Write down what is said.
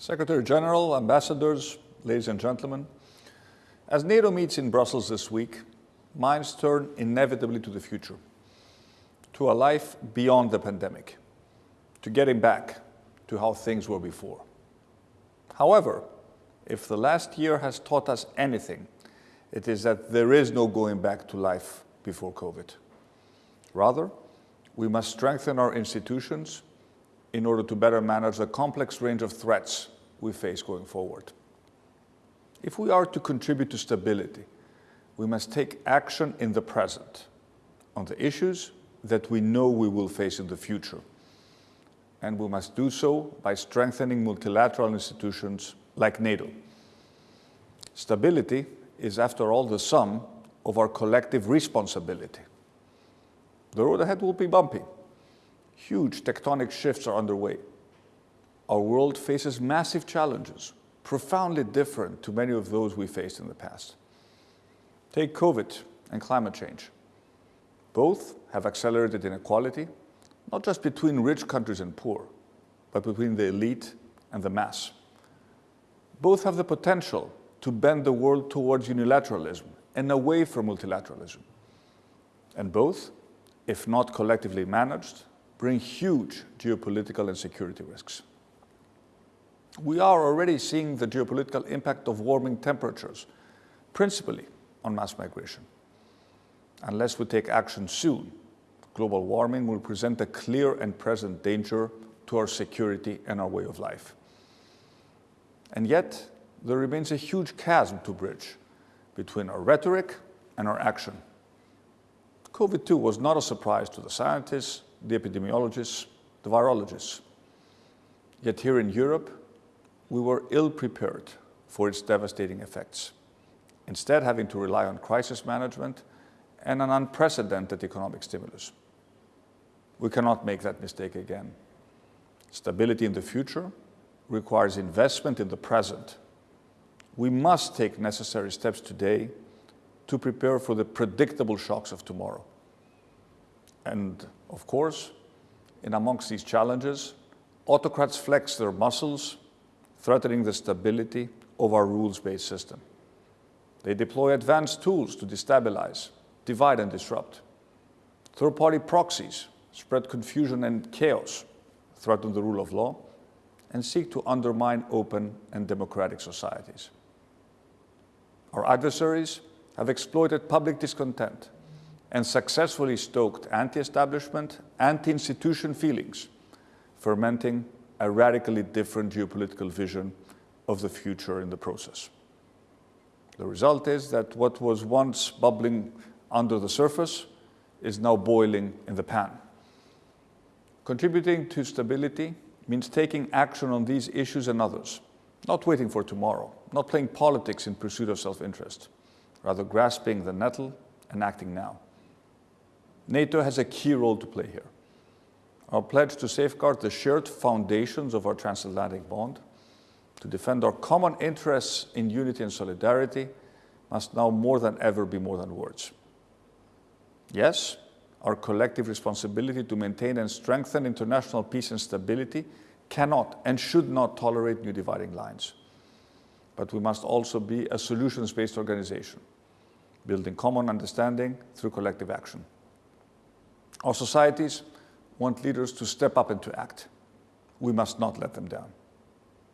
Secretary General, ambassadors, ladies and gentlemen, as NATO meets in Brussels this week, minds turn inevitably to the future, to a life beyond the pandemic, to getting back to how things were before. However, if the last year has taught us anything, it is that there is no going back to life before COVID. Rather, we must strengthen our institutions in order to better manage the complex range of threats we face going forward. If we are to contribute to stability, we must take action in the present on the issues that we know we will face in the future. And we must do so by strengthening multilateral institutions like NATO. Stability is, after all, the sum of our collective responsibility. The road ahead will be bumpy. Huge tectonic shifts are underway. Our world faces massive challenges, profoundly different to many of those we faced in the past. Take COVID and climate change. Both have accelerated inequality, not just between rich countries and poor, but between the elite and the mass. Both have the potential to bend the world towards unilateralism and away from multilateralism. And both, if not collectively managed, bring huge geopolitical and security risks. We are already seeing the geopolitical impact of warming temperatures, principally on mass migration. Unless we take action soon, global warming will present a clear and present danger to our security and our way of life. And yet, there remains a huge chasm to bridge between our rhetoric and our action. COVID-2 was not a surprise to the scientists, the epidemiologists, the virologists. Yet here in Europe, we were ill prepared for its devastating effects, instead having to rely on crisis management and an unprecedented economic stimulus. We cannot make that mistake again. Stability in the future requires investment in the present. We must take necessary steps today to prepare for the predictable shocks of tomorrow. And of course, in amongst these challenges, autocrats flex their muscles threatening the stability of our rules-based system. They deploy advanced tools to destabilize, divide and disrupt. Third-party proxies spread confusion and chaos, threaten the rule of law, and seek to undermine open and democratic societies. Our adversaries have exploited public discontent and successfully stoked anti-establishment, anti-institution feelings, fermenting a radically different geopolitical vision of the future in the process. The result is that what was once bubbling under the surface is now boiling in the pan. Contributing to stability means taking action on these issues and others, not waiting for tomorrow, not playing politics in pursuit of self-interest, rather grasping the nettle and acting now. NATO has a key role to play here. Our pledge to safeguard the shared foundations of our transatlantic bond, to defend our common interests in unity and solidarity, must now more than ever be more than words. Yes, our collective responsibility to maintain and strengthen international peace and stability cannot and should not tolerate new dividing lines. But we must also be a solutions-based organization, building common understanding through collective action. Our societies want leaders to step up and to act. We must not let them down.